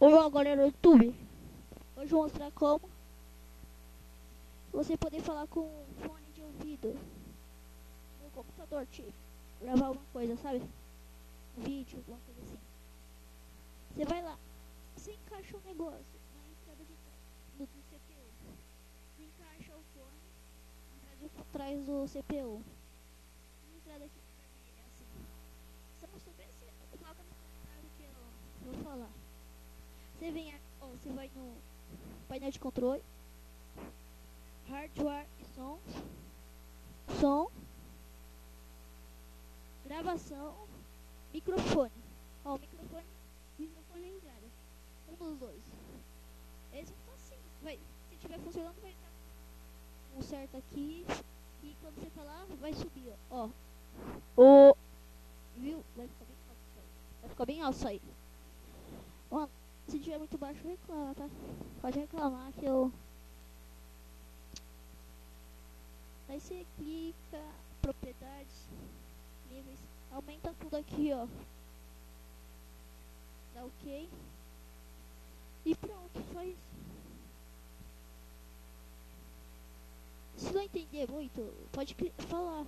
Olá agora no YouTube. Hoje vou mostrar como você poder falar com fone de ouvido no computador, tipo, gravar alguma coisa, sabe? Um vídeo, alguma coisa assim. Você vai lá, você encaixa o um negócio na entrada de do, do CPU. Você encaixa o fone atrás do CPU. Na entrada aqui vermelha, assim. Se eu não souber, você coloca no comentário que eu vou falar. Você vem, ó, você vai no painel de controle, hardware e som, som, gravação, microfone. Ó, o microfone, microfone é entrada. Um dos dois. Esse tá assim, vai, se tiver funcionando vai estar um certo aqui e quando você falar vai subir, ó. O viu? Vai ficar bem alto isso aí. Vai ficar bem alto isso aí. Mano, tiver muito baixo, reclama, tá? Pode reclamar que eu. Aí você clica, propriedades, níveis, aumenta tudo aqui, ó. Dá ok. E pronto, só isso. Se não entender muito, pode falar.